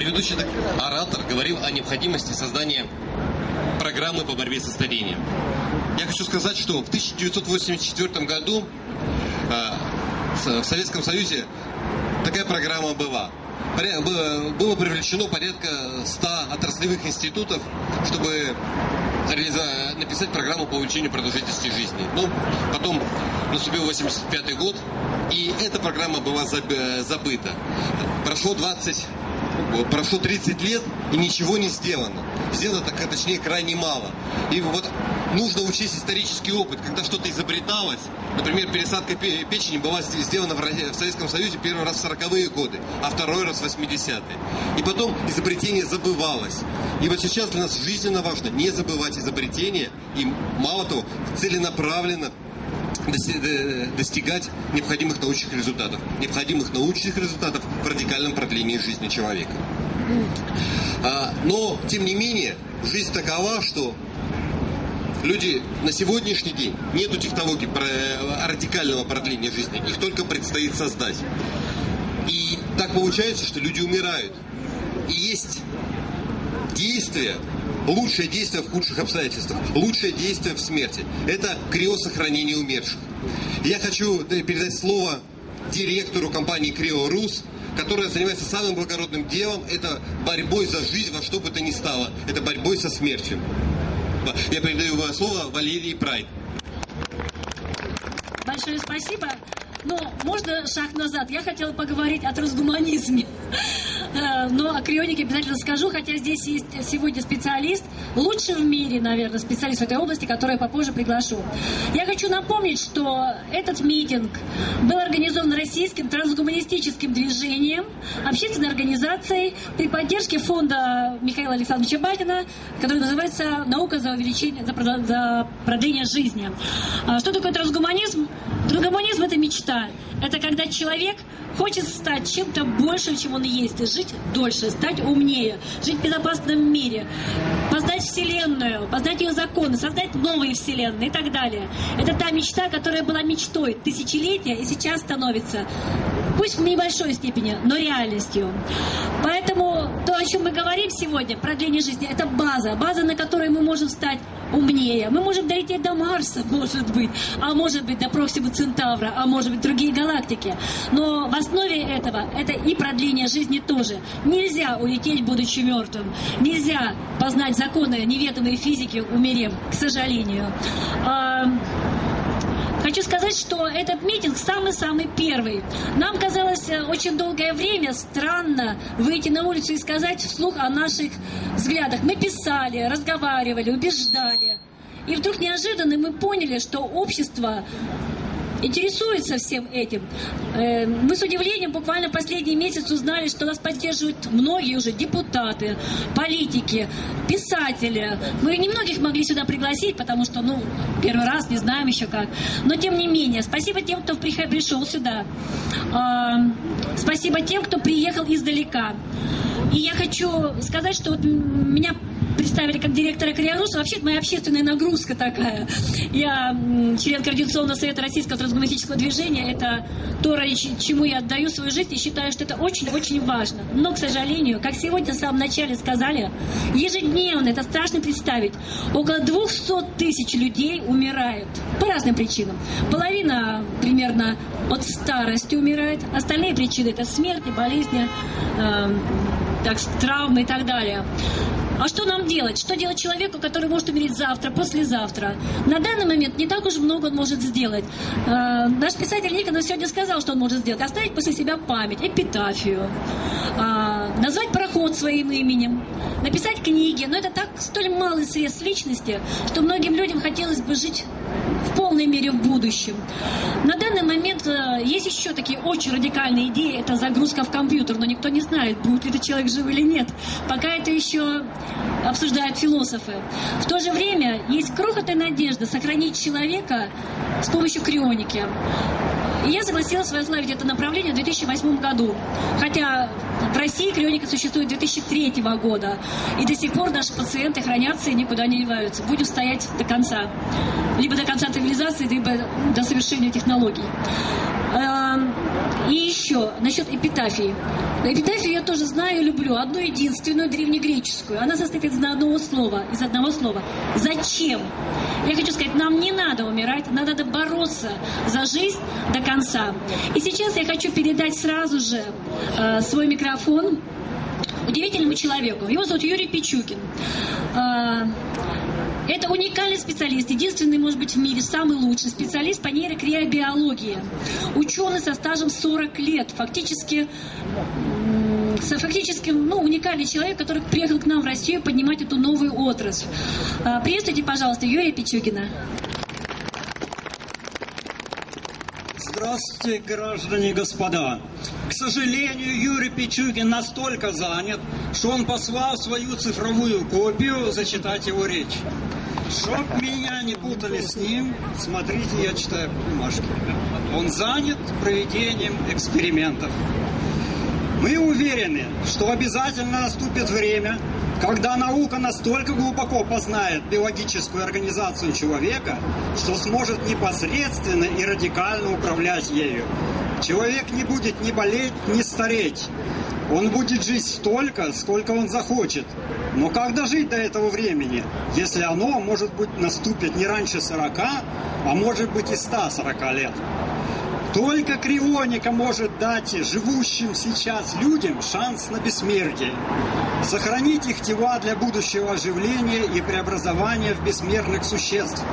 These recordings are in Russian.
Предыдущий оратор говорил о необходимости создания программы по борьбе со старением. Я хочу сказать, что в 1984 году э, в Советском Союзе такая программа была. Было привлечено порядка 100 отраслевых институтов, чтобы написать программу по увеличению продолжительности жизни. Но ну, потом наступил 85 год, и эта программа была забыта. Прошло 20 прошло 30 лет и ничего не сделано. Сделано, так, точнее, крайне мало. И вот нужно учесть исторический опыт, когда что-то изобреталось. Например, пересадка печени была сделана в Советском Союзе первый раз в 40-е годы, а второй раз в 80-е. И потом изобретение забывалось. И вот сейчас для нас жизненно важно не забывать изобретения и, мало того, целенаправленно достигать необходимых научных результатов. Необходимых научных результатов в радикальном продлении жизни человека. А, но, тем не менее, жизнь такова, что люди на сегодняшний день нету технологий радикального продления жизни, их только предстоит создать. И так получается, что люди умирают. И есть действия, лучшее действие в худших обстоятельствах, лучшее действие в смерти. Это криосохранение умерших. Я хочу передать слово директору компании Крио Рус, которая занимается самым благородным делом, это борьбой за жизнь во что бы то ни стало, это борьбой со смертью. Я передаю слово Валерии Прайд. Большое спасибо. Но можно шаг назад? Я хотела поговорить о трансгуманизме. Э, но о крионике обязательно скажу, хотя здесь есть сегодня специалист, лучший в мире, наверное, специалист в этой области, который я попозже приглашу. Я хочу напомнить, что этот митинг был организован российским трансгуманистическим движением, общественной организацией при поддержке фонда Михаила Александровича Батина, который называется «Наука за увеличение, за продление жизни». А что такое трансгуманизм? Трансгуманизм – это мечта. Это когда человек хочет стать чем-то большим, чем он есть, жить дольше, стать умнее, жить в безопасном мире, познать Вселенную, познать ее законы, создать новые Вселенные и так далее. Это та мечта, которая была мечтой тысячелетия и сейчас становится, пусть в небольшой степени, но реальностью. Поэтому то, о чем мы говорим сегодня, продление жизни, это база, база, на которой мы можем стать умнее. Мы можем долететь до Марса, может быть, а может быть до Проксимы Центавра, а может быть другие галактики. Но в основе этого это и продление жизни тоже. Нельзя улететь, будучи мертвым. Нельзя познать законы неведомой физики, умерев, к сожалению. А, Хочу сказать, что этот митинг самый-самый первый. Нам казалось э, очень долгое время странно выйти на улицу и сказать вслух о наших взглядах. Мы писали, разговаривали, убеждали. И вдруг неожиданно мы поняли, что общество интересуется всем этим. Э, мы с удивлением буквально последний месяц узнали, что нас поддерживают многие уже депутаты, политики, писатели. Мы немногих могли сюда пригласить, потому что, ну, первый раз, не знаем еще как. Но тем не менее, спасибо тем, кто пришел сюда. А, спасибо тем, кто приехал издалека. И я хочу сказать, что вот меня представили как директора Криоруса. Вообще, моя общественная нагрузка такая. Я член Координационного совета Российского трансгуманистического движения. Это то, ради чему я отдаю свою жизнь и считаю, что это очень-очень важно. Но, к сожалению, как сегодня в самом начале сказали, ежедневно, это страшно представить, около 200 тысяч людей умирает по разным причинам. Половина примерно от старости умирает, остальные причины это смерти, болезни, э, так, травмы и так далее. А что нам делать? Что делать человеку, который может умереть завтра, послезавтра? На данный момент не так уж много он может сделать. Э, наш писатель Никонов сегодня сказал, что он может сделать. Оставить после себя память, эпитафию, э, назвать проход своим именем, написать книги. Но это так столь малый срез личности, что многим людям хотелось бы жить в полной мере в будущем. На данный момент э, есть еще такие очень радикальные идеи. Это загрузка в компьютер, но никто не знает, будет ли этот человек жив или нет. Пока это еще обсуждают философы. В то же время есть крохотная надежда сохранить человека с помощью крионики. И я согласилась возглавить это направление в 2008 году. Хотя в России крионика существует с 2003 года. И до сих пор наши пациенты хранятся и никуда не деваются. Будем стоять до конца. Либо до конца цивилизации, либо до совершения технологий. И еще насчет эпитафии. Эпитафию я тоже знаю и люблю. Одну единственную древнегреческую. Она состоит из одного слова. Из одного слова. Зачем? Я хочу сказать, нам не надо умирать, нам надо бороться за жизнь до конца. И сейчас я хочу передать сразу же э, свой микрофон удивительному человеку. Его зовут Юрий Пичугин. Э, это уникальный специалист, единственный, может быть, в мире самый лучший специалист по нейрокриобиологии. Ученый со стажем 40 лет, фактически фактически ну, уникальный человек, который приехал к нам в Россию поднимать эту новую отрасль. А, приветствуйте, пожалуйста, Юрия Пичугина. Здравствуйте, граждане и господа. К сожалению, Юрий Пичугин настолько занят, что он послал свою цифровую копию зачитать его речь. Чтоб меня не путали с ним, смотрите, я читаю бумажки. Он занят проведением экспериментов. Мы уверены, что обязательно наступит время, когда наука настолько глубоко познает биологическую организацию человека, что сможет непосредственно и радикально управлять ею. Человек не будет ни болеть, ни стареть. Он будет жить столько, сколько он захочет. Но как дожить до этого времени, если оно, может быть, наступит не раньше 40, а может быть и 140 лет? Только крионика может дать живущим сейчас людям шанс на бессмертие. Сохранить их тела для будущего оживления и преобразования в бессмертных существ,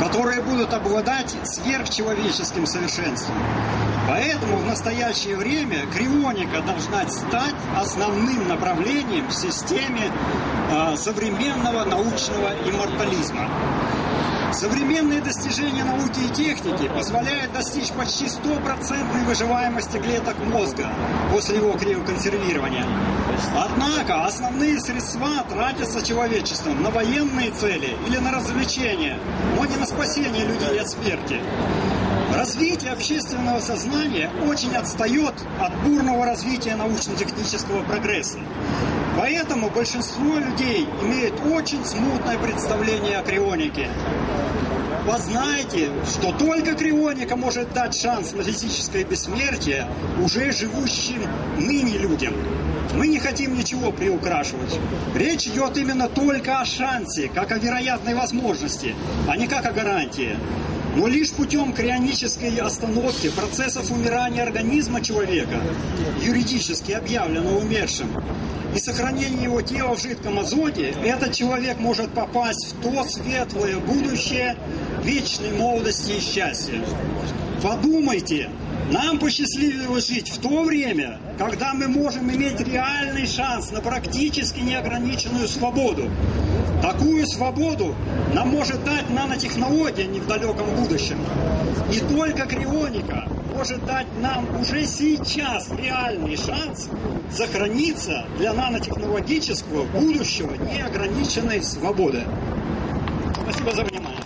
которые будут обладать сверхчеловеческим совершенством. Поэтому в настоящее время крионика должна стать основным направлением в системе э, современного научного иммортализма. Современные достижения науки и техники позволяют достичь почти стопроцентной выживаемости клеток мозга после его криоконсервирования. Однако основные средства тратятся человечеством на военные цели или на развлечения, но не на спасение людей от смерти. Развитие общественного сознания очень отстает от бурного развития научно-технического прогресса. Поэтому большинство людей имеют очень смутное представление о крионике. Познайте, что только крионика может дать шанс на физическое бессмертие уже живущим ныне людям. Мы не хотим ничего приукрашивать. Речь идет именно только о шансе, как о вероятной возможности, а не как о гарантии. Но лишь путем крионической остановки процессов умирания организма человека, юридически объявлено умершим, и сохранения его тела в жидком азоте, этот человек может попасть в то светлое будущее вечной молодости и счастья. Подумайте, нам посчастливилось жить в то время, когда мы можем иметь реальный шанс на практически неограниченную свободу. Такую свободу нам может дать нанотехнология не в далеком будущем. И только крионика может дать нам уже сейчас реальный шанс сохраниться для нанотехнологического будущего неограниченной свободы. Спасибо за внимание.